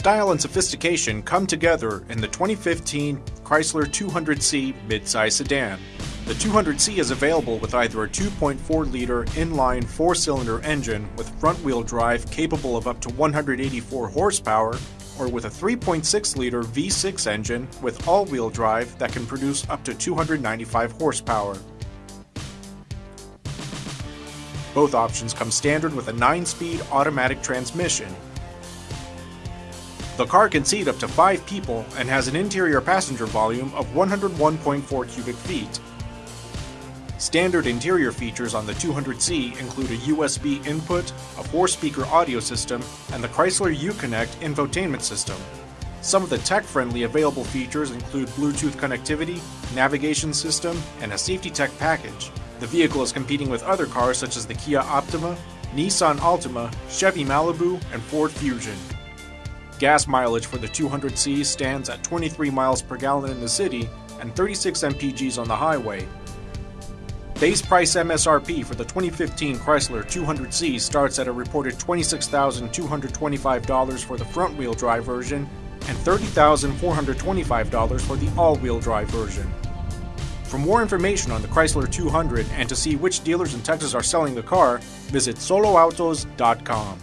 Style and sophistication come together in the 2015 Chrysler 200C midsize sedan. The 200C is available with either a 2.4-liter inline four-cylinder engine with front-wheel drive capable of up to 184 horsepower, or with a 3.6-liter V6 engine with all-wheel drive that can produce up to 295 horsepower. Both options come standard with a 9-speed automatic transmission, the car can seat up to 5 people and has an interior passenger volume of 101.4 cubic feet. Standard interior features on the 200C include a USB input, a 4-speaker audio system, and the Chrysler Uconnect infotainment system. Some of the tech-friendly available features include Bluetooth connectivity, navigation system, and a safety tech package. The vehicle is competing with other cars such as the Kia Optima, Nissan Altima, Chevy Malibu, and Ford Fusion. Gas mileage for the 200C stands at 23 miles per gallon in the city and 36 mpgs on the highway. Base price MSRP for the 2015 Chrysler 200C starts at a reported $26,225 for the front-wheel drive version and $30,425 for the all-wheel drive version. For more information on the Chrysler 200 and to see which dealers in Texas are selling the car, visit soloautos.com.